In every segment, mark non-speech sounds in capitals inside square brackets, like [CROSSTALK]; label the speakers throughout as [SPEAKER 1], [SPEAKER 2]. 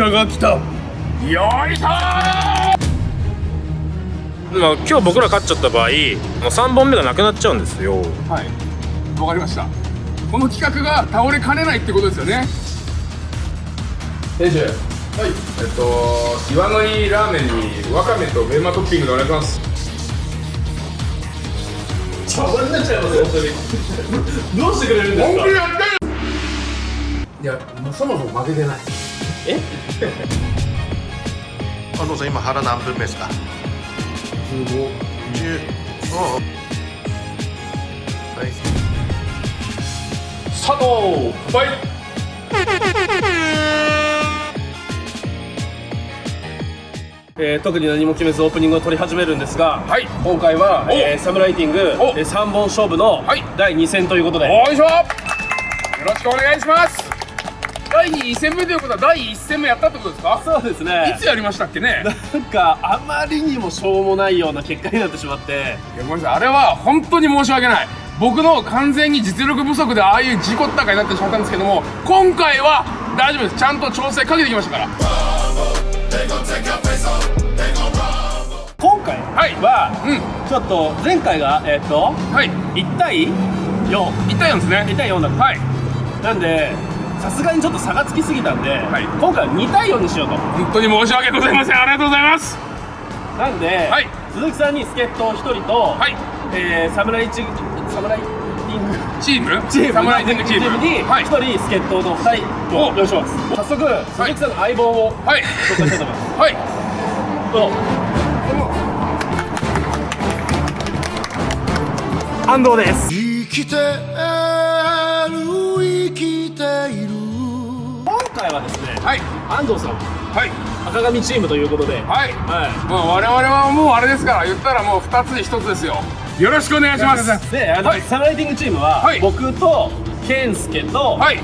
[SPEAKER 1] 車が来た。よいしょ
[SPEAKER 2] まあ、今日僕ら勝っちゃった場合もう3本目がなくなっちゃうんですよ。
[SPEAKER 1] はい。わかりました。この企画が倒れかねないってことですよね。店主はい。えっと岩の井ラーメンにわかめとメンマトッピングでお願いします。
[SPEAKER 3] 茶番になっちゃいますよ本当に。どうしてくれるんですか？
[SPEAKER 1] 本気でやってる。いやもうそもそも負けてない
[SPEAKER 4] 安藤 [LAUGHS] さん今腹何分目ですか
[SPEAKER 1] ？15
[SPEAKER 4] 10おうはい。
[SPEAKER 1] 佐藤乾杯
[SPEAKER 3] えー特に何も決めずオープニングを取り始めるんですが、
[SPEAKER 1] はい。
[SPEAKER 3] 今回は、
[SPEAKER 1] お。
[SPEAKER 3] えーサムライティング、え
[SPEAKER 1] お
[SPEAKER 3] ー3本勝負の
[SPEAKER 1] はい。
[SPEAKER 3] 第2戦ということで、
[SPEAKER 1] よいしょ。よろしくお願いします第2戦目ということは第1戦目やったってことですか？
[SPEAKER 3] そうですね。
[SPEAKER 1] いつやりましたっけね？
[SPEAKER 3] なんかあまりにもしょうもないような結果になってしまって。
[SPEAKER 1] いやごめんなさい。あれは本当に申し訳ない。僕の完全に実力不足でああいう事故ったかになってしまったんですけども今回は大丈夫です。ちゃんと調整かけてきましたから。
[SPEAKER 3] 今回
[SPEAKER 1] はい。
[SPEAKER 3] は、
[SPEAKER 1] うん。
[SPEAKER 3] ちょっと前回がえっ、と
[SPEAKER 1] はい。
[SPEAKER 3] 1対4
[SPEAKER 1] 1対4ですね。
[SPEAKER 3] 1対4だった、
[SPEAKER 1] はい。
[SPEAKER 3] なんでさすがにちょっと差がつきすぎたんで、
[SPEAKER 1] はい。
[SPEAKER 3] 今回は2対4にしようと。
[SPEAKER 1] 本当に申し訳ございません。ありがとうございます。
[SPEAKER 3] なんで、
[SPEAKER 1] はい。
[SPEAKER 3] 鈴木さんに助っ人1人と、
[SPEAKER 1] はい。
[SPEAKER 3] えー、侍チサムライティング
[SPEAKER 1] チーム？
[SPEAKER 3] チーム
[SPEAKER 1] サムライティングチーム。
[SPEAKER 3] に
[SPEAKER 1] はい。
[SPEAKER 3] 1人助っ人の2人を
[SPEAKER 1] お
[SPEAKER 3] 用意します。早速鈴木さんの相棒を
[SPEAKER 1] はい。
[SPEAKER 3] 紹介したいと思います。
[SPEAKER 1] はい。
[SPEAKER 3] どう？ぞ安藤です。
[SPEAKER 4] 生きて
[SPEAKER 3] 回はですね
[SPEAKER 1] はい。
[SPEAKER 3] 安藤さん
[SPEAKER 1] はい。
[SPEAKER 3] 赤髪チームということで
[SPEAKER 1] はい。
[SPEAKER 3] は
[SPEAKER 1] まあ我々はもうあれですから言ったらもう2つに1つですよ。よろしくお願いします。
[SPEAKER 3] いであの、
[SPEAKER 1] はい。
[SPEAKER 3] サムライティングチームは、
[SPEAKER 1] はい。
[SPEAKER 3] 僕と健介と、
[SPEAKER 1] はい。
[SPEAKER 3] の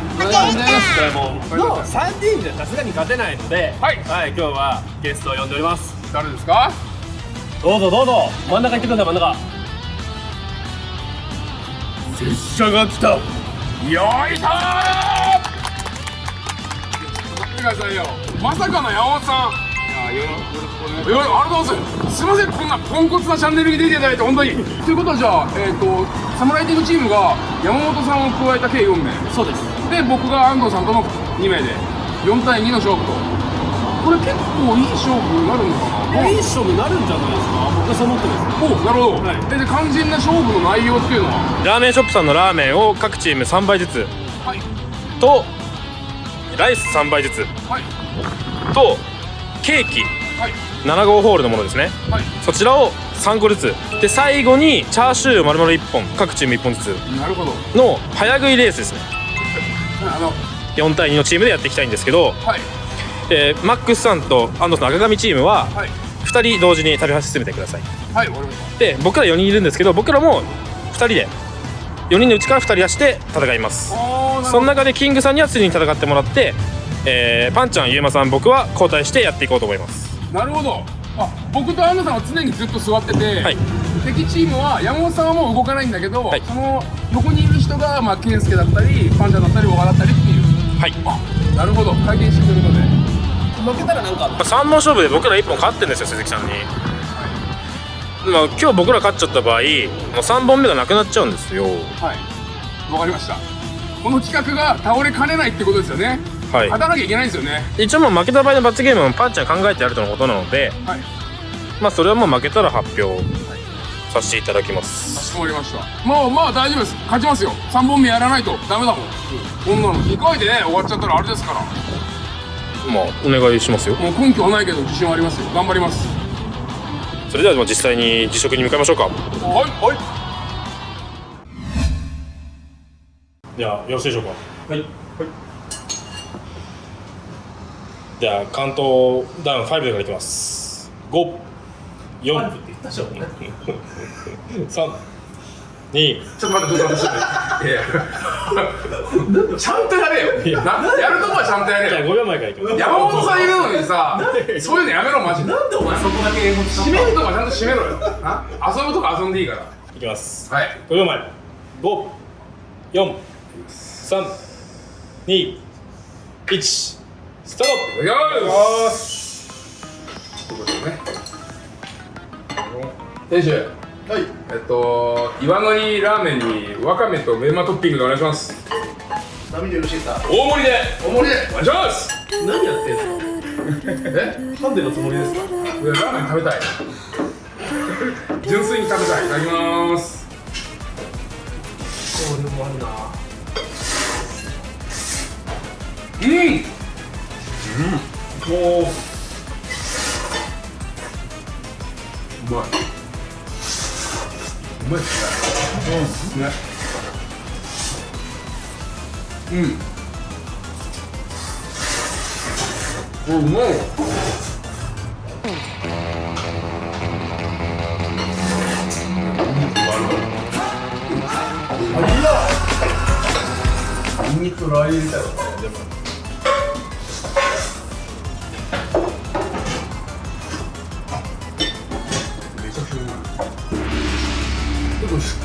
[SPEAKER 3] 3人じゃさすがに勝てないので、
[SPEAKER 1] はい。
[SPEAKER 3] 今日はゲストを呼んでおります。
[SPEAKER 1] 誰ですか？
[SPEAKER 3] どうぞどうぞ。真ん中行ってください真ん中。
[SPEAKER 1] 拙者が来た。よいしょださいよまさかの山本さん。よろしくお願いします。よありがとうございますすいません。こんなポンコツなチャンネルに出ていただいて本当に。ということはじゃあえっ、とサムライティングチームが山本さんを加えた計4名
[SPEAKER 3] そうです。
[SPEAKER 1] で僕が安藤さんとの2名で4対2の勝負と。これ結構いい勝負になるのかな。い
[SPEAKER 3] い勝負になるんじゃないですか？僕はそう思ってます。
[SPEAKER 1] おなるほど、
[SPEAKER 3] はい。
[SPEAKER 1] でで肝心な勝負の内容っていうのは？
[SPEAKER 2] ラーメンショップさんのラーメンを各チーム3杯ずつ。
[SPEAKER 1] はい。
[SPEAKER 2] とライス3杯ずつ。
[SPEAKER 1] はい。
[SPEAKER 2] とケーキ。
[SPEAKER 1] はい。
[SPEAKER 2] 7号ホールのものですね。
[SPEAKER 1] はい。
[SPEAKER 2] そちらを3個ずつ。で最後にチャーシュー丸々1本。各チーム1本ずつ。の早食いレースですね。
[SPEAKER 1] あの。
[SPEAKER 2] 4対2のチームでやっていきたいんですけど、
[SPEAKER 1] はい。
[SPEAKER 2] えーマックスさんと安藤さんの赤髪チームは
[SPEAKER 1] はい。
[SPEAKER 2] 2人同時に食べ進めてください。
[SPEAKER 1] はい
[SPEAKER 2] で僕ら4人いるんですけど僕らも2人で4人のうちから2人出して戦います。
[SPEAKER 1] あ
[SPEAKER 2] その中でキングさんには常に戦ってもらって、えーパンちゃんゆうまさん僕は交代してやっていこうと思います。
[SPEAKER 1] なるほど。あ僕と安野さんは常にずっと座ってて、
[SPEAKER 2] はい。
[SPEAKER 1] 敵チームは山本さんはもう動かないんだけど、
[SPEAKER 2] はい。
[SPEAKER 1] その横にいる人が、まあ、健介だったりパンちゃんだったり小川だったりっていう。
[SPEAKER 2] はい、
[SPEAKER 1] あなるほど。回転してくるので。
[SPEAKER 3] 負けたらなんか
[SPEAKER 2] まあ、3本勝負で僕ら1本勝ってるんですよ鈴木さんに、まあ、今日僕ら勝っちゃった場合もう3本目がなくなっちゃうんですよ。
[SPEAKER 1] はい。わかりました。この企画が倒れかねないってことですよね。
[SPEAKER 2] はい。
[SPEAKER 1] 勝たなきゃいけないんですよね。
[SPEAKER 2] 一応もう負けた場合の罰ゲームはパンちゃん考えてやるとのことなので
[SPEAKER 1] はい。
[SPEAKER 2] まあそれはもう負けたら発表させていただきま
[SPEAKER 1] か
[SPEAKER 2] す
[SPEAKER 1] しこまりました。まあまあ大丈夫です。勝ちますよ。3本目やらないとダメだもん。こんなの2回でね終わっちゃったらあれですから。
[SPEAKER 2] まあお願いしますよ。
[SPEAKER 1] もう根拠はないけど自信はありますよ。頑張ります
[SPEAKER 2] それではまあ実際に辞職に向かいましょうか。
[SPEAKER 1] はいはい。
[SPEAKER 2] ではよろしいでしょうか？
[SPEAKER 3] はい。
[SPEAKER 2] じゃあカウントダウン5でからいきます。5 4
[SPEAKER 3] って言ったじゃん
[SPEAKER 2] 3 2
[SPEAKER 1] ちょっと待ってちょっと待ってちょっと待って。ちゃんとやれよ。なやるとこはちゃんとやれよ。
[SPEAKER 2] 5秒前からいきます。
[SPEAKER 1] 山本さんいるのにさそういうのやめろマジで。
[SPEAKER 3] なんでお前そこだけ英語使
[SPEAKER 1] 締めるとかちゃんと締めろよ。あ遊ぶとか遊んでいいから。
[SPEAKER 2] いきます。
[SPEAKER 1] はい。
[SPEAKER 2] 5秒前5 4 3 2 1スタート。
[SPEAKER 1] いただきますということでね。店主
[SPEAKER 4] はい。
[SPEAKER 1] えっと岩のりラーメンにわかめとメンマトッピングでお願いします。
[SPEAKER 4] 波でよろしいですか？
[SPEAKER 1] 大盛りで。
[SPEAKER 4] お盛りで。
[SPEAKER 1] お願いします。
[SPEAKER 3] 何やってんすか
[SPEAKER 1] え？
[SPEAKER 3] 噛んでのつもりですか？
[SPEAKER 1] いやラーメン食べたい。純粋に食べたい。いただきます。
[SPEAKER 3] これもあるな。
[SPEAKER 1] うん。
[SPEAKER 3] もう
[SPEAKER 1] うまいうまい。ですねねうんうんうまい。
[SPEAKER 3] ニンニクラー油入れたらねでも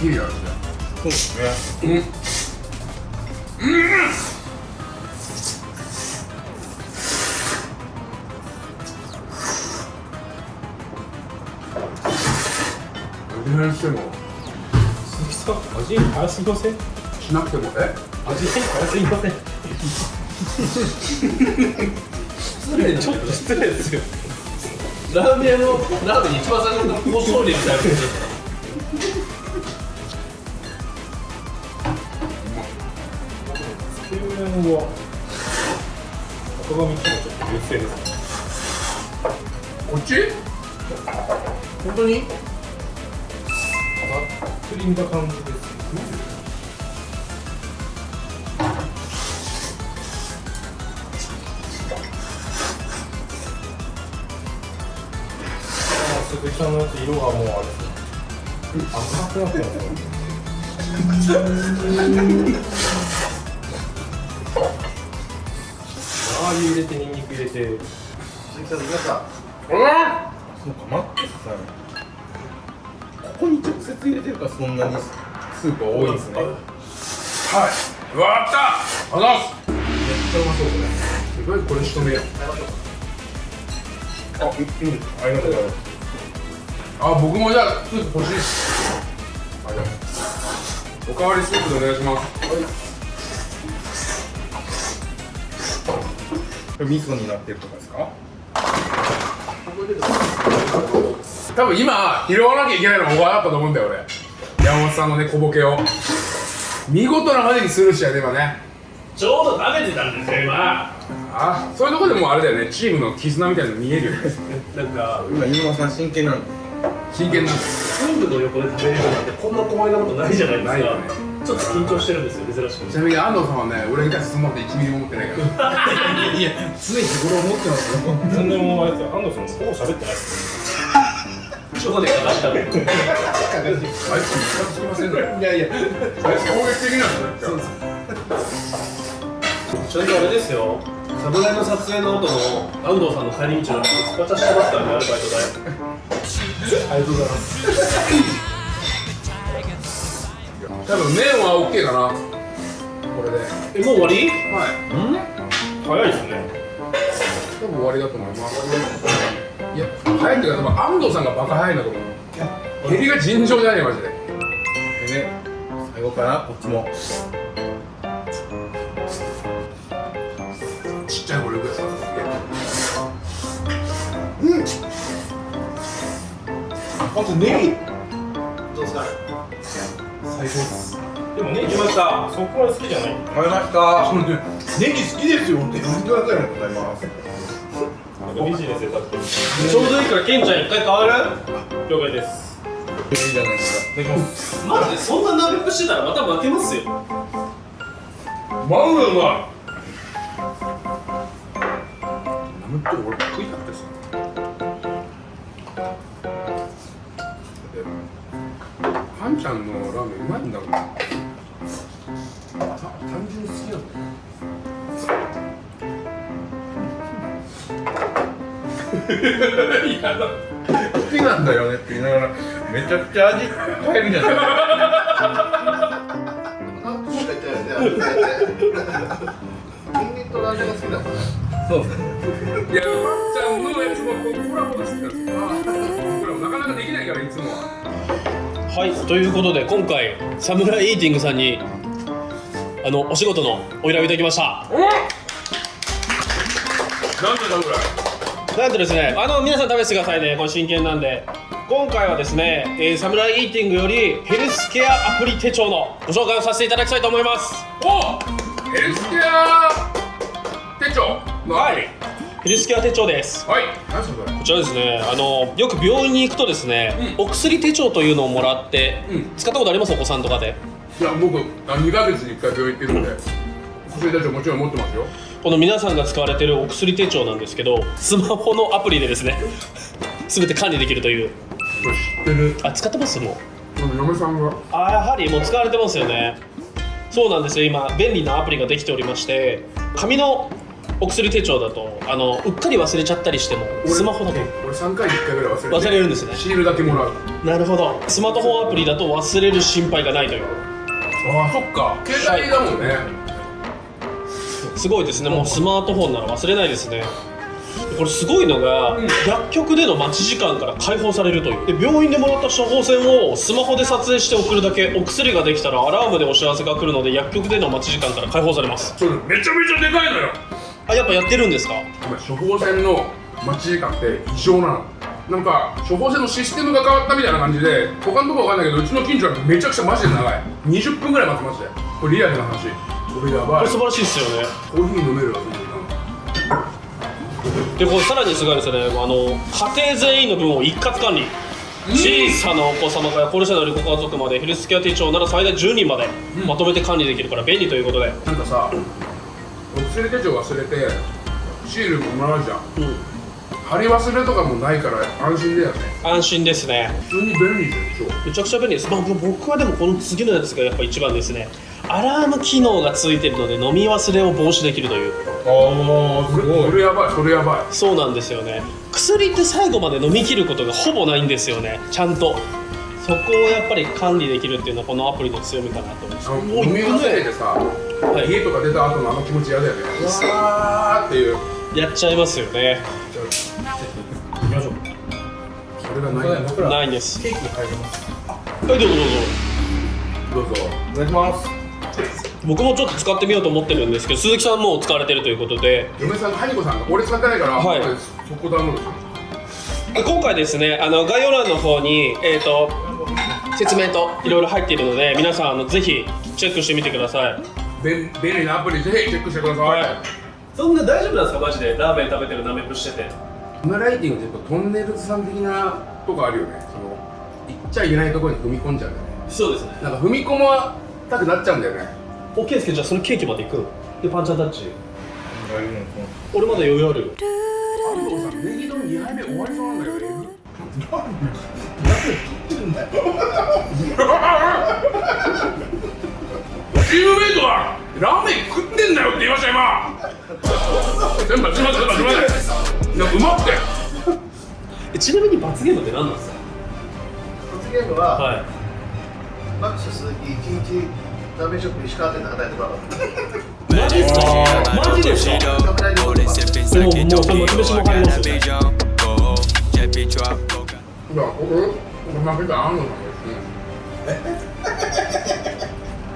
[SPEAKER 1] 結構すっきりあるね
[SPEAKER 3] そうですね
[SPEAKER 1] うん。うん。味変しても
[SPEAKER 2] 鈴木さん。味早すぎません。
[SPEAKER 1] しなくてもえ
[SPEAKER 2] 味変早すぎません。
[SPEAKER 3] 失礼ちょっと失礼ですよラーメン屋のラーメンに一番最初の胡椒入れみたいな
[SPEAKER 2] け麺は。赤髪とちょっと劣勢ですね。
[SPEAKER 1] こっち？
[SPEAKER 3] 本当に？
[SPEAKER 2] ざっくり見た感じです鈴木さんのやつ色がもうあれですね。赤くなってますね [LAUGHS] ー油入れてニンニク入れて。
[SPEAKER 4] 鈴木さん皆さん。
[SPEAKER 1] あ
[SPEAKER 3] そうか待って。さここに直接入れてるからそんなにスープが多いんですね。
[SPEAKER 1] はい。わかった。あざっす
[SPEAKER 3] めっちゃうまそうこれ。
[SPEAKER 1] とりあえずこれ仕留めよう。
[SPEAKER 3] あ、うん、ありがとうございます。
[SPEAKER 1] あ僕もじゃあスープ欲しいです。あじゃあおかわりスープでお願いします。
[SPEAKER 3] これ味噌になってるとかですか？
[SPEAKER 1] 多分今拾わなきゃいけないのが僕はあったと思うんだよ俺。山本さんのね小ボケを。見事なまでにするしやで今ね。
[SPEAKER 3] ちょうど食べてたんですよ今。
[SPEAKER 1] あそういうとこでもあれだよね。チームの絆みたいなの見えるよね。
[SPEAKER 3] なんか。
[SPEAKER 5] 今飯沼さん真剣なんで
[SPEAKER 1] 真剣なんです
[SPEAKER 3] スープの横で食べれるなんてこんな光栄なことないじゃないですか。
[SPEAKER 1] ないよね
[SPEAKER 3] ちょっと緊張してるんですよ珍しく。
[SPEAKER 1] ちなみに安藤さんはね俺に対してそんなこと1ミリも思ってないから。
[SPEAKER 5] いや常日頃思ってますよ
[SPEAKER 2] 全然もうあれですよ安藤さんほぼ喋ってないです
[SPEAKER 3] ちょこでかかしたの
[SPEAKER 1] あいつムカつきませんね
[SPEAKER 5] いやいや
[SPEAKER 1] あいつ攻撃的なんだよ。
[SPEAKER 3] ちょうどあれですよ侍の撮影の後の安藤さんの帰り道の使っちゃしてますからねアルバイト代。ありがとうございます
[SPEAKER 1] 多分麺は OK かな。これで。
[SPEAKER 3] えもう終わり？
[SPEAKER 1] はい。
[SPEAKER 2] 早いですね。
[SPEAKER 1] 多分終わりだと思います。いや早いっていうか多分安藤さんがバカ早いんだと思う。蹴りが尋常じゃねえマジで。
[SPEAKER 5] でね最後かなこっちも。
[SPEAKER 1] ちっちゃいゴルフや。さ
[SPEAKER 5] あとネギ最高です
[SPEAKER 2] でもね言いましたそこまで好きじゃない。
[SPEAKER 5] 食べました。ネギ好きですよって言ってくださいありがとうございます。
[SPEAKER 2] なんかビジネスで立ってる。
[SPEAKER 3] ちょうどいいからケンちゃん一回変わる？
[SPEAKER 2] 了解です。
[SPEAKER 5] いいじゃないですか。
[SPEAKER 2] いただきます。
[SPEAKER 3] マジでそんな鍋くしてたらまた負けますよ。
[SPEAKER 1] マウうまい。ナムって俺食いたくてさパンちゃんのラーメンうまいんだもんた単純に好きなんだ。よ
[SPEAKER 5] 好きなんだよねって言いながらめちゃくちゃ味変えるじゃないですか
[SPEAKER 4] ニンニクとラーメンが好きだもんね
[SPEAKER 5] そう
[SPEAKER 1] いや、まっちゃんのやつもコラボとして。たんですよ。これもなかなかできないから、いつもは。
[SPEAKER 3] はいということで今回サムライイーティングさんにあのお仕事のお依頼をいただきました。
[SPEAKER 1] おなんでだぐらい
[SPEAKER 3] なんとですねあの皆さん試してくださいね。これ真剣なんで。今回はですね、えーサムライイーティングよりヘルスケアアプリ手帳のご紹介をさせていただきたいと思います。
[SPEAKER 1] おヘルスケア手帳のアプリ
[SPEAKER 3] ヘルスケア手帳です。
[SPEAKER 1] はい。何それ？こ
[SPEAKER 3] ちらですね。あのよく病院に行くとですね、お薬手帳というのをもらって、
[SPEAKER 1] うん。
[SPEAKER 3] 使ったことあります？お子さんとかで。
[SPEAKER 1] いや僕あ2ヶ月に1回病院行ってるんで薬手帳もちろん持ってますよ。
[SPEAKER 3] この皆さんが使われてるお薬手帳なんですけどスマホのアプリでですね [LAUGHS] 全て管理できるという。
[SPEAKER 1] 知ってる？
[SPEAKER 3] あ使ってます？もう。
[SPEAKER 1] 嫁さんが？
[SPEAKER 3] あやはりもう使われてますよね。そうなんですよ。今便利なアプリができておりまして紙のお薬手帳だとあのうっかり忘れちゃったりしてもスマホだと
[SPEAKER 1] 俺3回に1回ぐらい忘れて。
[SPEAKER 3] 忘れるんですね。
[SPEAKER 1] シールだけもらう
[SPEAKER 3] なるほど。スマートフォンアプリだと忘れる心配がないという。
[SPEAKER 1] ああそっか。携帯だもんね、
[SPEAKER 3] すごいですね。もうスマートフォンなら忘れないですね。これすごいのが、薬局での待ち時間から解放されるという。で病院でもらった処方箋をスマホで撮影して送るだけお薬ができたらアラームでお知らせが来るので薬局での待ち時間から解放されます。
[SPEAKER 1] それめちゃめちゃでかいのよ
[SPEAKER 3] あやっぱやってるんですか？
[SPEAKER 1] 処方箋の待ち時間って異常なの。なんか処方箋のシステムが変わったみたいな感じで他のとこわかんないけどうちの近所はめちゃくちゃマジで長い。20分ぐらい待ってましたよ。これリアルな話。これやばい。
[SPEAKER 3] これ素晴らしいですよね。
[SPEAKER 1] コーヒー飲めるわ
[SPEAKER 3] でこれさらにすごいですね。あの家庭全員の分を一括管理。小さなお子様から高齢者のご家族までヘルスケア手帳なら最大10人までまとめて管理できるから便利ということで、
[SPEAKER 1] なんかさお薬手帳忘れてシールももらうじゃん。
[SPEAKER 3] うん、
[SPEAKER 1] 貼り忘れとかもないから安心だよね。
[SPEAKER 3] 安心ですね。
[SPEAKER 1] 普通に便利でしょ。
[SPEAKER 3] めちゃくちゃ便利です、まあ、僕はでもこの次のやつがやっぱ一番ですね。アラーム機能がついてるので飲み忘れを防止できるという。
[SPEAKER 5] ああすごい。
[SPEAKER 1] それやばいそれやばい。
[SPEAKER 3] そうなんですよね。薬って最後まで飲み切ることがほぼないんですよね。ちゃんと。そこをやっぱり管理できるっていうのはこのアプリの強みかなと思います
[SPEAKER 1] 飲み忘れてさ、
[SPEAKER 3] い。
[SPEAKER 1] 家とか出た後のあの気持ち嫌だよね。うわーっていう。
[SPEAKER 3] やっちゃいますよね。
[SPEAKER 5] 行きましょう。
[SPEAKER 1] それがない
[SPEAKER 3] ないんです。
[SPEAKER 5] ケーキ入ります。
[SPEAKER 3] はいどうぞどうぞ。
[SPEAKER 1] どうぞ
[SPEAKER 5] お願いします。
[SPEAKER 3] 僕もちょっと使ってみようと思ってるんですけど鈴木さんもう使われてるということで。
[SPEAKER 1] 嫁さんのハニコさんが俺使ってないから、
[SPEAKER 3] はい。
[SPEAKER 1] 俺そこダウンロードする
[SPEAKER 3] 今回ですねあの概要欄の方に、えー、と説明といろいろ入っているので皆さんあのぜひチェックしてみてください
[SPEAKER 1] 便便利なアプリぜひチェックしてください、
[SPEAKER 3] そんな大丈夫なんですか？マジで。ラーメン食べてるなめっぷしてて。
[SPEAKER 1] このライティングってやっぱトンネルズさん的なとこあるよね。その行っちゃいけないところに踏み込んじゃうんだよね。
[SPEAKER 3] そうですね。
[SPEAKER 1] なんか踏み込またくなっちゃうんだよね。
[SPEAKER 3] OK ですけどじゃあそのケーキまで行く？でパンチャータッチ？
[SPEAKER 5] 大丈夫
[SPEAKER 3] 俺まだ余裕あるよ。
[SPEAKER 1] 安藤さんネギ丼2杯目終わりそうなんだよね [LAUGHS] チームメイトはラーメン食ってんだよって言いました今。全部すいませんすいませんうまくて。
[SPEAKER 3] えちなみに罰ゲームって何なんですか？
[SPEAKER 4] 罰ゲームは、
[SPEAKER 3] はい。
[SPEAKER 4] マックス鈴木1日ラーメンショップ石川店で働いてもらう。
[SPEAKER 3] マジですか？マジですか
[SPEAKER 4] カメラに撮ってます
[SPEAKER 3] でももうも入りますよね
[SPEAKER 1] いや俺俺負けた安藤さんですね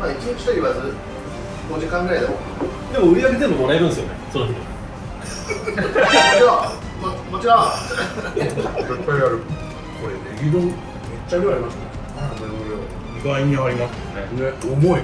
[SPEAKER 4] まあ1日と言わず5時間ぐらいでも。も
[SPEAKER 3] でも売り上げ全部もらえるんですよねその日。[LAUGHS]
[SPEAKER 4] もちろん。
[SPEAKER 1] 絶対やる。これネギ丼めっちゃ量ありますね。
[SPEAKER 5] 意外にありますね。
[SPEAKER 1] ね重い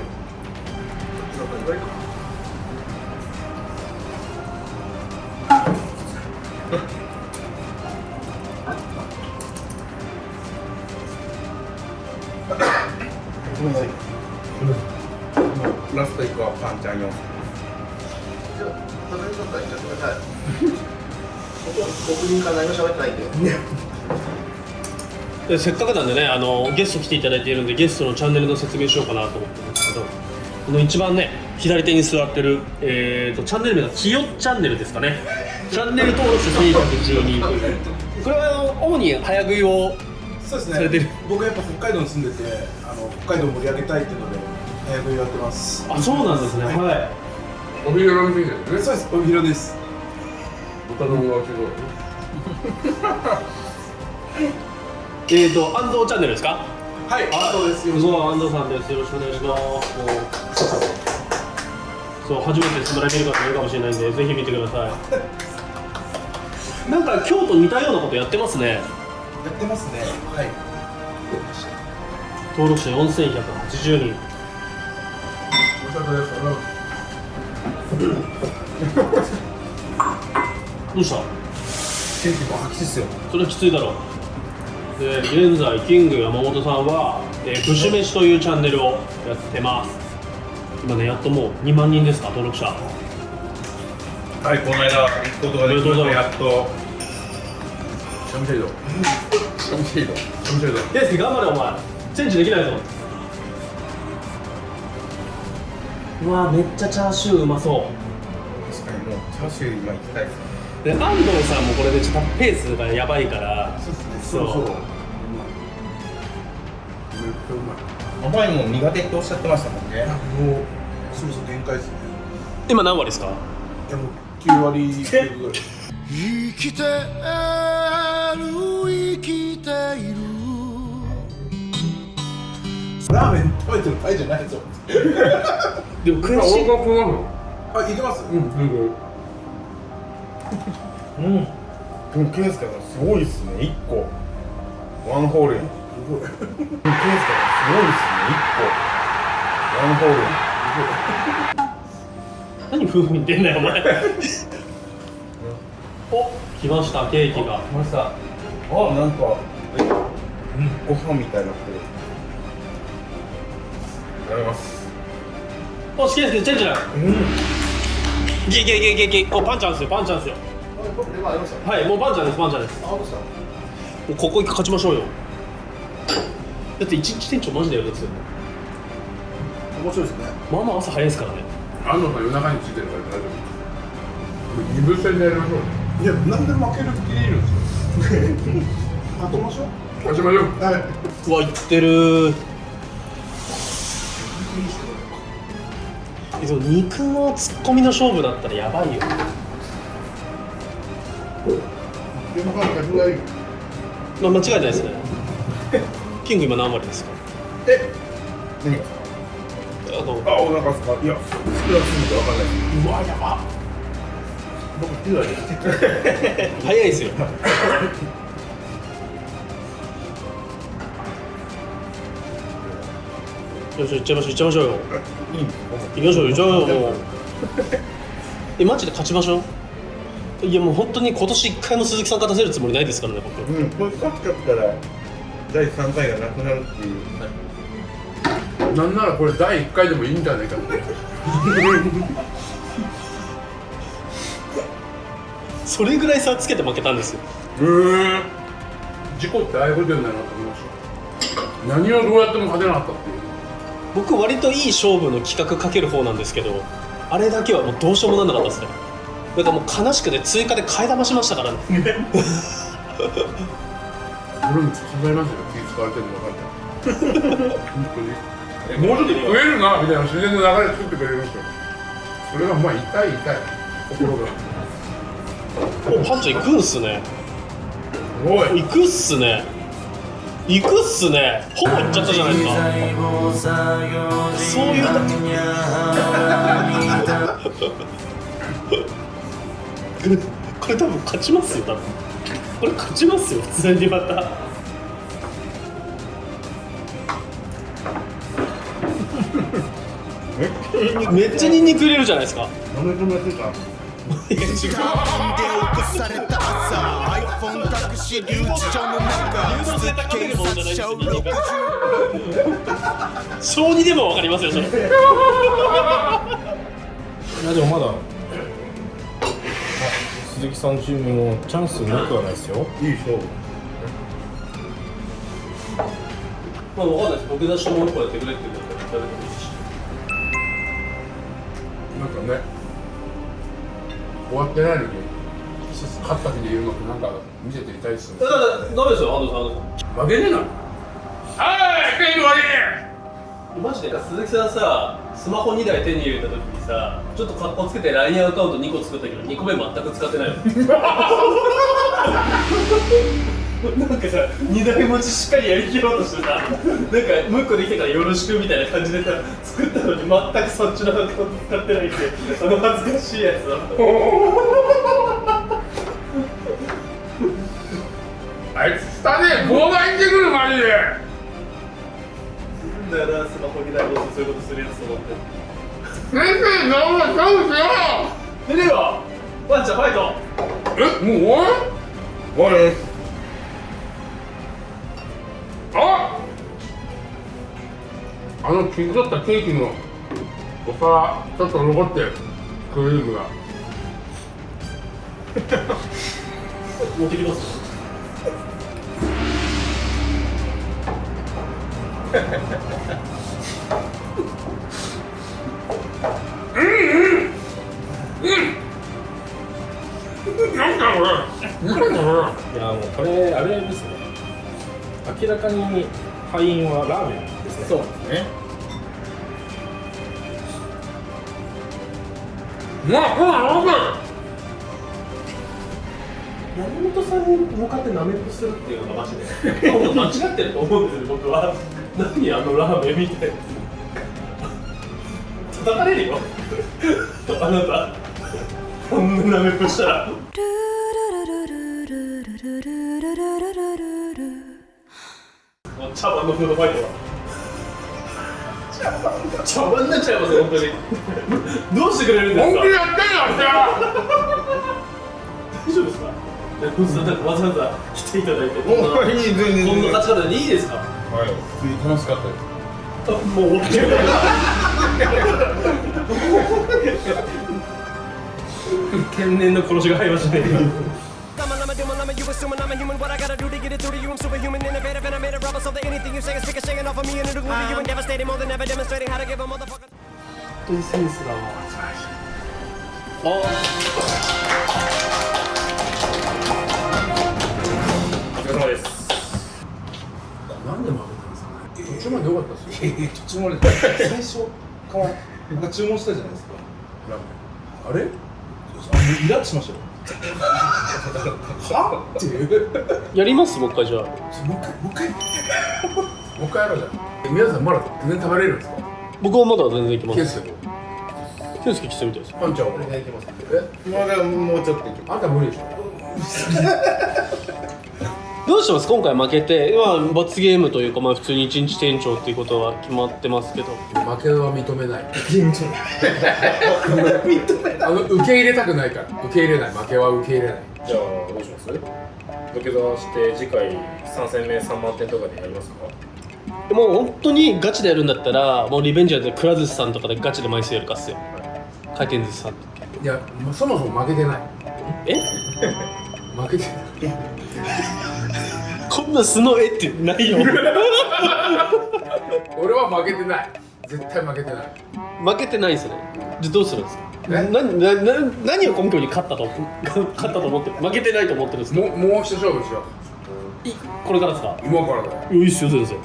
[SPEAKER 4] 僕僕人から何も喋ってないんで
[SPEAKER 3] でせっかくなんでねあのゲスト来ていただいているんでゲストのチャンネルの説明しようかなと思ってるんですけどこの一番ね左手に座ってる、えー、とチャンネル名がきよチャンネルですかね。チャンネル登録者1112という。これはあの主に早食いを
[SPEAKER 6] そうです
[SPEAKER 3] されてる。
[SPEAKER 6] ね僕やっぱ北海道に住んでてあの北海道を盛り上げたいっていうので早食いやってます。
[SPEAKER 3] あそうなんですね。はい、
[SPEAKER 1] お昼の店ですね。
[SPEAKER 6] そうです。帯広です。
[SPEAKER 1] 子供がすごい [LAUGHS]
[SPEAKER 3] えーと安藤チャンネルですか？
[SPEAKER 6] はい。あそうです。
[SPEAKER 3] 安藤さんです。よろしくお願いします。そう初めてスムライ見る方もいるかもしれないんでぜひ見てください。[LAUGHS] なんか今日と似たようなことやってますね。
[SPEAKER 6] やってますね。はい。
[SPEAKER 3] 登録者4180人。
[SPEAKER 1] お疲れ様です。
[SPEAKER 3] どうした？
[SPEAKER 6] 天気も吐きですよ。
[SPEAKER 3] それはきついだろう。で現在キング山本さんは「えー、飯」というチャンネルをやってます。今ねやっともう2万人ですか登録者。
[SPEAKER 5] はいこの間行くことができましたやっと。
[SPEAKER 1] シャムシェイド
[SPEAKER 5] シャムシェイド
[SPEAKER 1] シャムシェイド
[SPEAKER 3] デイスケ頑張れお前。チェンジできないぞ。うわめっちゃチャーシューうまそ
[SPEAKER 5] 確かにもうチャーシュー今行きたいです
[SPEAKER 3] うで安藤さんもこれでちょっとペースがやばいから。
[SPEAKER 6] そうですね。
[SPEAKER 3] そう。
[SPEAKER 6] そう
[SPEAKER 1] めっちゃう。まい
[SPEAKER 5] 甘いもん苦手っておっしゃってましたもんね。
[SPEAKER 6] もうそろそろ限界ですね。
[SPEAKER 3] 今何割ですか？
[SPEAKER 6] いやもう9割9ぐらい。
[SPEAKER 7] 生きてる生きている。
[SPEAKER 6] ラーメン食べてる場合じゃないぞ。
[SPEAKER 3] でも悔しい。
[SPEAKER 1] 俺がこうなの
[SPEAKER 6] あいけます？
[SPEAKER 1] うんうん
[SPEAKER 5] うん。ケンスケさんすごいっすね。1個。ワンホールやん。ケンスケさんすごいっすね。1個。ワンホールやん。
[SPEAKER 3] 何夫婦に出んだよお前。[LAUGHS] お。来ましたケーキが。
[SPEAKER 5] 来ました。あなんかえご飯みたいになってる。いただきます。
[SPEAKER 3] おしケースケチェンジだいけいけいけいけいけいけ。おパンチャンですよ。パンチャンですよ。はいもうパンチャンです。パンチャンです。もうここ勝ちましょうよ。だって一日店長マジでやるやつよ。
[SPEAKER 6] 面白いですね。
[SPEAKER 3] まあまあ朝早いですからね。
[SPEAKER 1] 安藤さん夜中についてるから大丈夫。二部戦でやりましょう
[SPEAKER 6] いや何で負ける気でいるんですよ [LAUGHS] 勝ちましょう。
[SPEAKER 1] 勝ちましょう。
[SPEAKER 6] はい。う
[SPEAKER 3] わいってる肉のツッコミの勝負だったらやばいよ。まあ間違いないですね。キング今何割ですか？
[SPEAKER 5] え？何？が
[SPEAKER 3] あの
[SPEAKER 5] あ、お腹すか？いや、少なすぎてわかんない。
[SPEAKER 3] うわやば。
[SPEAKER 6] 僕9割。[LAUGHS]
[SPEAKER 3] 早いですよ。[LAUGHS] よし行っちゃいましょう行っちゃいましょうよ
[SPEAKER 5] いいん。ですか
[SPEAKER 3] 行きましょう行っちゃいましょう。も [LAUGHS] うえマジで勝ちましょう？いやもう本当に今年一回も鈴木さん勝たせるつもりないですからね僕。
[SPEAKER 5] うん、これ勝っちゃったら第3回がなくなるっていう。
[SPEAKER 1] なんならこれ第1回でもいいんじゃないかって。[LAUGHS]
[SPEAKER 3] それぐらい差つけて負けたんですよ。
[SPEAKER 1] へえ事故ってああいうことになるなと思いました。何をどうやっても勝てなかったっていう
[SPEAKER 3] 僕割といい勝負の企画かける方なんですけどあれだけはもうどうしようもなんなかったですね。なんかもう悲しくて追加で替え玉しましたから。ね
[SPEAKER 1] 俺も考えますよ気使われてるの分かって本当にもうちょっと食えるなみたいな自然の流れ作ってくれるんですよそれがまあ痛い痛い心が。
[SPEAKER 3] おパンチャ行くんすね。
[SPEAKER 1] おい。
[SPEAKER 3] 行くっすね行くっすね。ほぼ行っちゃったじゃないですか。そういうこれ [LAUGHS] これ多分勝ちますよ多分。これ勝ちますよ普通にまた。めっちゃニンニク入れるじゃないですか
[SPEAKER 7] さ iPhone タクシー留置所の中
[SPEAKER 3] 誘導性高めるものじゃないですよニンニク
[SPEAKER 7] 60
[SPEAKER 3] 小児でもわかりますよそれ。
[SPEAKER 2] いやでもまだ鈴木さんチームのチャンスなくはないですよ。
[SPEAKER 5] いい勝負。
[SPEAKER 3] まあわかんないです。僕出してもう一個やってくれって言うから誰でもいいし。
[SPEAKER 1] なんかね終わってないのに勝った日で言うのってなんか見せていたいっすね。
[SPEAKER 3] だからダメですよ安藤さん。
[SPEAKER 1] 負けねえな。はい食い終わり
[SPEAKER 3] さんマジで鈴木さんさスマホ2台手に入れた時にさちょっと格好つけて LINE アカウント2個作ったけど2個目全く使ってないの。なんかさ2台持ちしっかりやりきろうとしてさなんかもう一個できたからよろしくみたいな感じでさ作ったのに全くそっちのアカウント使ってないってあの恥ずかしいやつだ
[SPEAKER 1] ねボーダー行ってくるマジで。
[SPEAKER 3] だからスマホ2台持ってそういうことするやつと思って
[SPEAKER 1] 先生う。
[SPEAKER 3] 出てよワンちゃんファイト。
[SPEAKER 1] えもう終わる？
[SPEAKER 5] 終わりです。
[SPEAKER 1] ああの切り取ったケーキのお皿ちょっと残ってるクリームが。[LAUGHS]
[SPEAKER 3] 持ってきます
[SPEAKER 1] なん。だこれなん。だこ
[SPEAKER 2] いやもうこれあれですね明らかに敗因はラーメンですねそうですね
[SPEAKER 1] れうわほらなん。か
[SPEAKER 3] 山本さん。に向かってなめっこするっていうのがマジで間違ってると思うん。ですよ僕は何あのラーメンみたいな叩かれるよ。あなた。こんななめっこしたら。茶碗のフードファイトは茶碗になっちゃいますよ本当に。どうしてくれるんですか？
[SPEAKER 1] 本気でやってんのあ
[SPEAKER 3] 大丈夫ですか？わざわざ来ていただいて。こんなこんな勝ち方でいいですか？
[SPEAKER 5] はい、普通に楽しかったです。
[SPEAKER 3] もう終わって。天然の殺しが入りましたね。本当にセンスがもう。
[SPEAKER 2] お疲れ様です
[SPEAKER 6] なんで負けたんですかね
[SPEAKER 1] 途中まで良かったっすよ
[SPEAKER 6] 途中まで最初からなんか注文したじゃないですか。あれ？あイラッとしましたよ。はって？いう
[SPEAKER 3] やります？もう一回じゃあ。
[SPEAKER 6] もう一回もう一回。
[SPEAKER 1] もう一回やろうじゃん。え皆さんまだ全然食べれるんですか？
[SPEAKER 3] 僕はまだ全然いけます。
[SPEAKER 1] ケースでも
[SPEAKER 3] 健介来てみたいです
[SPEAKER 1] パンちゃんは
[SPEAKER 5] 俺がいきます。
[SPEAKER 1] え？
[SPEAKER 5] まだもうちょっといきま
[SPEAKER 1] あんた無理でしょ [LAUGHS]
[SPEAKER 3] どうしてます？今回負けて。まあ罰ゲームというかまあ普通に一日店長っていうことは決まってますけど。
[SPEAKER 1] 負けは認めない。あの受け入れたくないから。受け入れない。負けは受け入れない。
[SPEAKER 2] じゃあどうします？土下座して次回3戦目3万点とかでやりますか？
[SPEAKER 3] もう本当にガチでやるんだったらもうリベンジャーでくら寿司さんとかでガチで枚数やるかっすよ。回転寿司さん
[SPEAKER 1] いやまそもそも負けてない。
[SPEAKER 3] え？
[SPEAKER 1] 負けてない
[SPEAKER 3] こんな素の絵ってないよ。
[SPEAKER 1] 俺は負けてない。絶対負けてない。
[SPEAKER 3] 負けてないんですね。じゃあどうするんですか？
[SPEAKER 1] え？
[SPEAKER 3] ななな何を根拠に勝ったと勝ったと思って負けてないと思ってるんですか？
[SPEAKER 1] もうもう一勝負しよ
[SPEAKER 3] いこれからですか？
[SPEAKER 1] う今からだよ。
[SPEAKER 3] いいっすよ先生。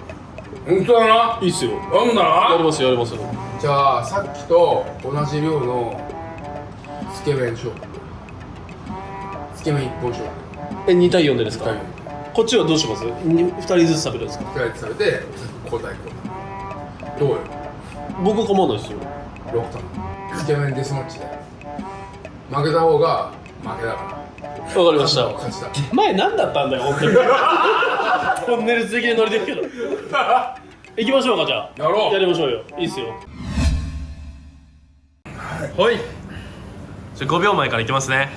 [SPEAKER 1] 本当だな？い
[SPEAKER 3] いっすよ。
[SPEAKER 1] なんだな？
[SPEAKER 3] やりますよやりますよ。
[SPEAKER 1] じゃあさっきと同じ量のつけ麺勝負。つけ麺一本勝負。
[SPEAKER 3] え2対4でですか？
[SPEAKER 1] 二対
[SPEAKER 3] こっちはどうします？に2人ずつ食べるんですか？
[SPEAKER 1] 二人で食べて交代交代どうよ？
[SPEAKER 3] 僕構わないですよ。
[SPEAKER 1] 6トンつけ麺デスマッチで負けた方が負けだから。
[SPEAKER 3] わかりました。
[SPEAKER 1] 勝ちだ。
[SPEAKER 3] 前何だったんだよ [LAUGHS] 本当にトンネル続きで乗りてるけど。[LAUGHS] 行きましょうかじゃあ。
[SPEAKER 1] やろう。
[SPEAKER 3] やりましょうよ。いいっすよ。はい。じゃあ5秒前からいきますね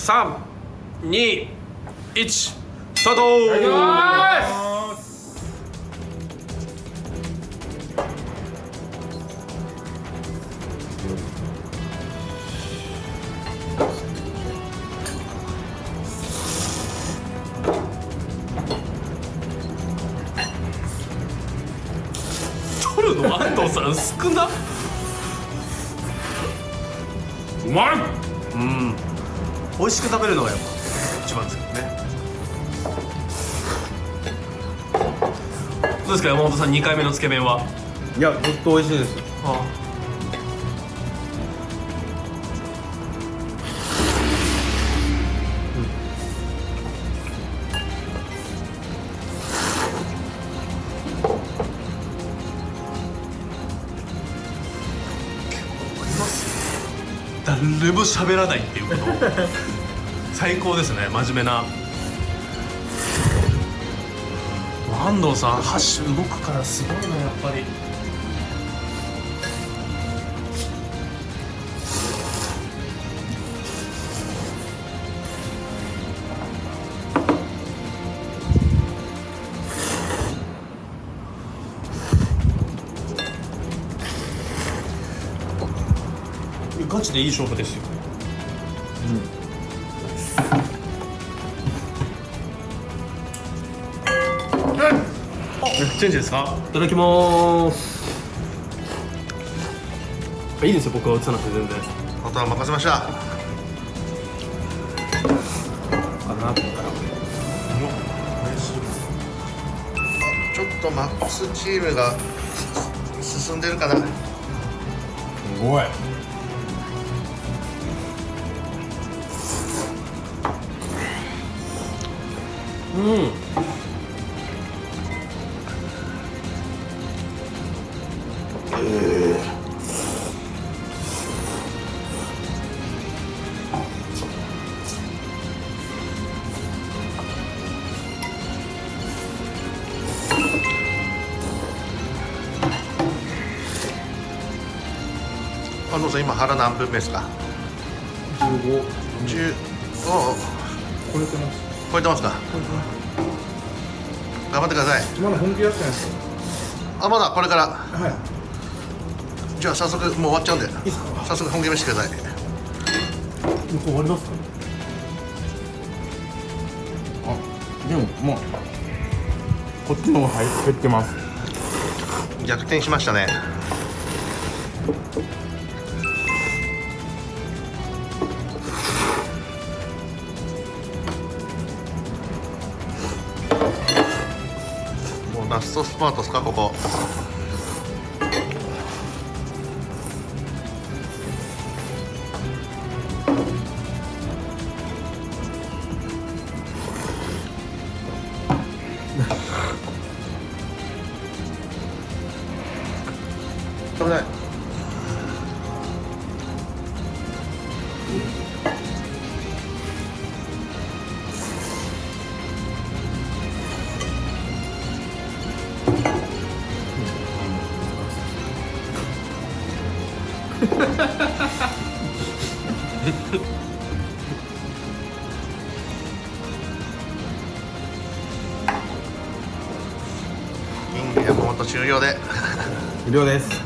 [SPEAKER 3] 321スタート。2回目のつけ麺は？い
[SPEAKER 5] やずっと美味しいです。
[SPEAKER 3] あ誰も喋らないっていうこと。最高ですね真面目な安藤さん箸動くからすごいなやっぱり。ガチでいい勝負ですよ。チェンジですか？いただきます。いいですよ僕は映さなくて全然。
[SPEAKER 4] あとは任せました。
[SPEAKER 3] かなここから
[SPEAKER 4] ちょっとマックスチームが進んでるかな。
[SPEAKER 1] すごい。
[SPEAKER 3] うん
[SPEAKER 4] 今腹何分目ですか
[SPEAKER 6] ？15
[SPEAKER 4] 10おう
[SPEAKER 6] 超えてます。
[SPEAKER 4] 超えてますか？頑張ってください。
[SPEAKER 6] まだ本気やってないです。よ
[SPEAKER 4] あまだこれから。
[SPEAKER 6] はい。
[SPEAKER 4] じゃあ早速もう終わっちゃうんで。
[SPEAKER 6] いいっすか？
[SPEAKER 4] 早速本気見せてください。
[SPEAKER 3] もう終わりますか？
[SPEAKER 5] でももうこっちの方が入ってます。
[SPEAKER 4] 逆転しましたねラストスパートですかここ。
[SPEAKER 5] 無料です。[LAUGHS]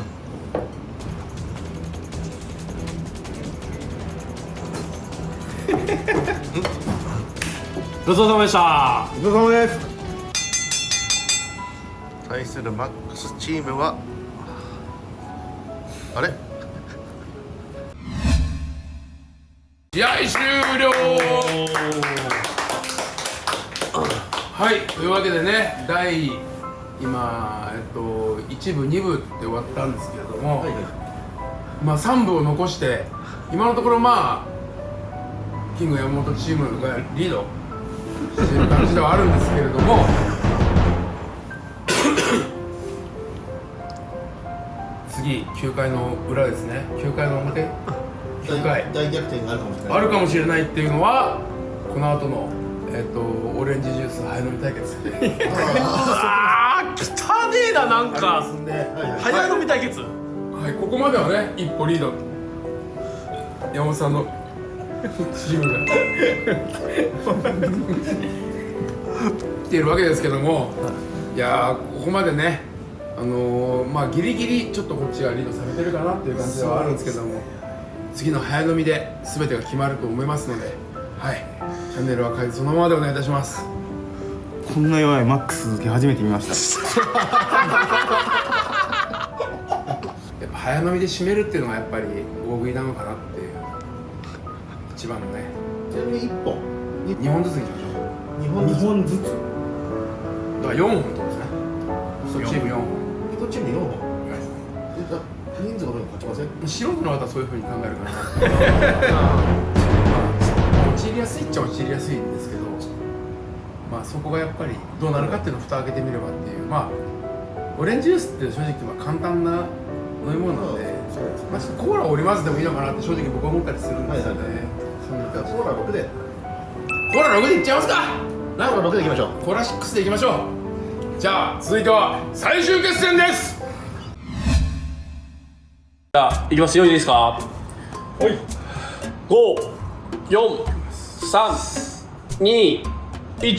[SPEAKER 3] ごちそうさまでした。
[SPEAKER 5] ごちそうさまです。
[SPEAKER 4] 対するマックスチームはあれ？
[SPEAKER 1] 試合終了。はいというわけでね第今えっと1部2部って終わったんですけれども、まあ3部を残して今のところまあキング山本チームがリードしてる感じではあるんですけれども [COUGHS] 次9回の裏ですね。9回の表。9回。
[SPEAKER 4] 大逆転があるかもしれ
[SPEAKER 1] あるかもしれないっていうのはこの後のえっ、とオレンジジュース早飲み対決。
[SPEAKER 3] あー汚ねえななんか、早飲み対決
[SPEAKER 1] はいここまではね一歩リード。山本さんのチームが。来ているわけですけども。いやここまでねあのー、まあギリギリちょっとこっちがリードされてるかなっていう感じではあるんですけども。次の早飲みで全てが決まると思いますのではい。チャンネルは変えずそのままでお願いいたします。
[SPEAKER 5] こんな弱いマックス続き初めて見ました。
[SPEAKER 1] やっぱ早飲みで締めるっていうのがやっぱり大食いなのかなっていう一番のね。
[SPEAKER 4] ちなみに1本。
[SPEAKER 1] 2本。ずついきましょう。
[SPEAKER 4] 2本
[SPEAKER 5] 2本ずつ。
[SPEAKER 1] だから4本ってことですね。1チーム4本。
[SPEAKER 4] 1チーム4本。人数の分に勝ちません
[SPEAKER 1] 素人の方はそういうふうに考えるかな。[LAUGHS] まあ落ちりやすいっちゃ落ちりやすいんですけどまあそこがやっぱりどうなるかっていうのを蓋を開けてみればっていうまあオレンジジュースって正直まあ簡単な飲み物なので、まあ、ちょっとコーラを織り交ぜてもいいのかなって正直僕は思ったりするんですよね、そんな
[SPEAKER 4] じ。ゃあコーラ6で。
[SPEAKER 1] コーラ6でいっちゃいますか。
[SPEAKER 4] ラーメン6でいきましょう。
[SPEAKER 1] コーラ6でいきましょう。じゃあ続いては最終決戦です。
[SPEAKER 3] じゃあいきます。よいいですか？はい54321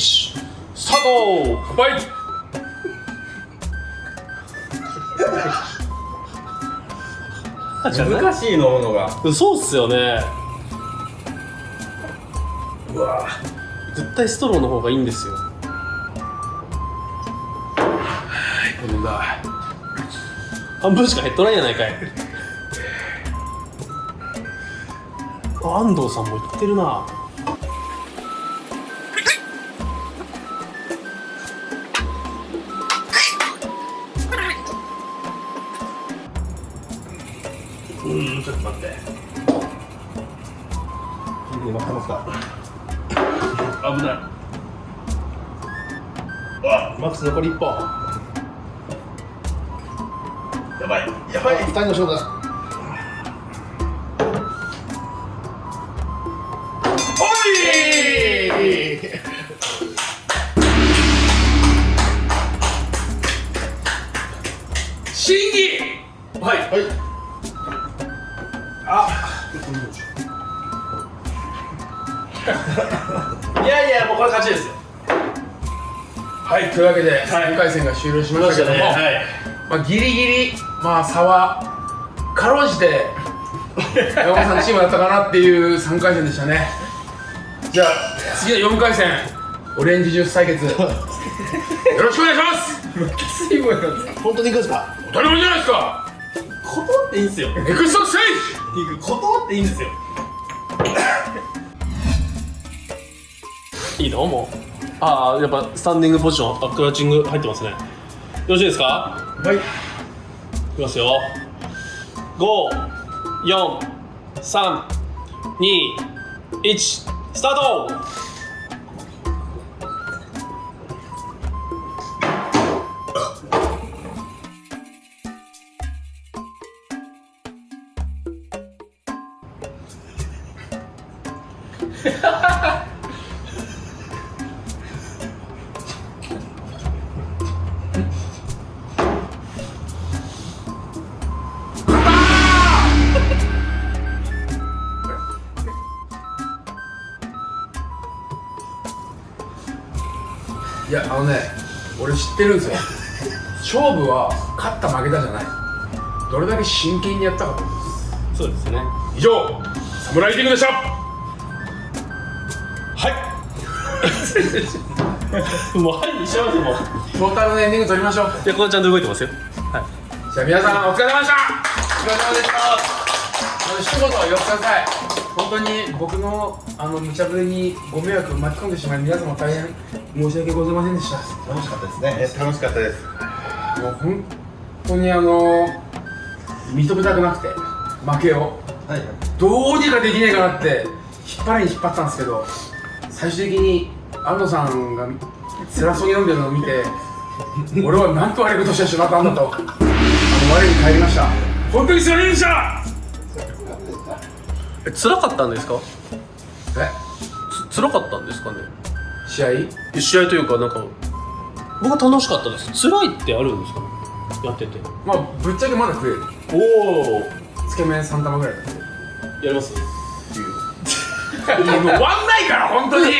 [SPEAKER 3] スタート
[SPEAKER 1] 乾杯 [LAUGHS]
[SPEAKER 5] 難しい飲むのが。
[SPEAKER 3] そうっすよね。うわ。絶対ストローの方がいいんですよ。
[SPEAKER 1] 飲んだ
[SPEAKER 3] 半分しか減っとないやないかい。あ安藤さんも言ってるな残り1本。やばい。やばい。
[SPEAKER 4] 2人の勝負だ。
[SPEAKER 1] 審議
[SPEAKER 3] はい。
[SPEAKER 4] はい。
[SPEAKER 3] いやいやもうこれ勝ちですよ
[SPEAKER 1] はいというわけで3回戦が終了しましたけども、
[SPEAKER 3] はい。
[SPEAKER 1] まあ、ギリギリ、まあ、差はかろうじて [LAUGHS] 山本さんチームだったかなっていう3回戦でしたね。じゃあ次の4回戦オレンジジュース対決。よろしくお願いします！水分なんですか
[SPEAKER 4] 本当にいくんですか？
[SPEAKER 1] 当たり前じゃないですか！
[SPEAKER 3] 断っていいんですよ。
[SPEAKER 1] エクストステ
[SPEAKER 3] 断っていいんですよ。いいのもうああやっぱスタンディングポジションあクラッチング入ってますね。よろしいですか？
[SPEAKER 1] はい。
[SPEAKER 3] いきますよ。54321スタート！
[SPEAKER 1] い [LAUGHS] やあのね俺知ってるんですよ。勝負は勝った負けたじゃない。どれだけ真剣にやったかと。
[SPEAKER 3] そうですね。
[SPEAKER 1] 以上サムライティングでした。
[SPEAKER 3] はい。[LAUGHS] もうはいにしますもう。
[SPEAKER 1] トータルのエンディング取りましょう。
[SPEAKER 3] いやこれちゃんと動いてますよ。
[SPEAKER 1] じゃあ皆さんお疲れ様でした。お疲れ様でした。一言言ってください本当に僕のあの無茶ぶりにご迷惑を巻き込んでしまい皆様大変申し訳ございませんでした。
[SPEAKER 4] 楽しかったですね。
[SPEAKER 5] 楽しかったです。
[SPEAKER 1] もう本当にあの認めたくなくて負けを。
[SPEAKER 4] はい。
[SPEAKER 1] どうにかできねえかなって引っ張りに引っ張ったんですけど最終的に安藤さんが辛そうに飲んでるのを見て俺はなんと悪いことしてしまったんだとあの我に返りました。本当にすいませんでした
[SPEAKER 3] え辛かったんですか？
[SPEAKER 1] え？
[SPEAKER 3] つ辛かったんですかね？
[SPEAKER 1] 試合？
[SPEAKER 3] え試合というかなんか僕は楽しかったです。辛いってあるんですかね？やってて。
[SPEAKER 1] まあぶっちゃけまだ食える。
[SPEAKER 3] おお
[SPEAKER 1] つけ麺3玉ぐらいだって
[SPEAKER 3] やります
[SPEAKER 1] もう終わんないから本当に。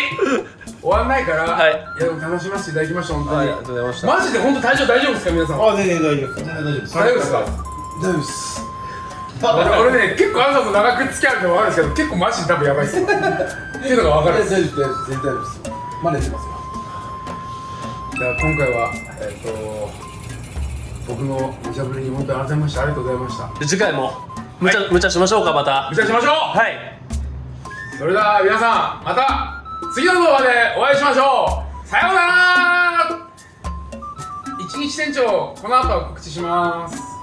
[SPEAKER 1] 終わんないから、
[SPEAKER 3] はい。
[SPEAKER 1] いやでも楽しませていただきました本当に、
[SPEAKER 3] はいありがとうございました。
[SPEAKER 1] マジで本当大丈夫大丈夫ですか皆さん？
[SPEAKER 5] あ全然大丈夫です。
[SPEAKER 4] 全然大丈夫です。
[SPEAKER 1] 大丈夫ですか？大丈夫です俺俺ね結構あなたと長く付き合うの分かるんですけど結構マジで多分やばいっすよっていうのが分かる
[SPEAKER 6] 全然大丈夫ですマネしてますよ。
[SPEAKER 1] じゃあ今回はえっ、と僕の無茶ぶりに本当に改めましてありがとうございました。
[SPEAKER 3] で次回も無茶、無茶しましょうかまた。
[SPEAKER 1] 無茶しましょう。
[SPEAKER 3] はい。
[SPEAKER 1] それでは皆さんまた次の動画でお会いしましょう。さようなら。1新一店長この後告知します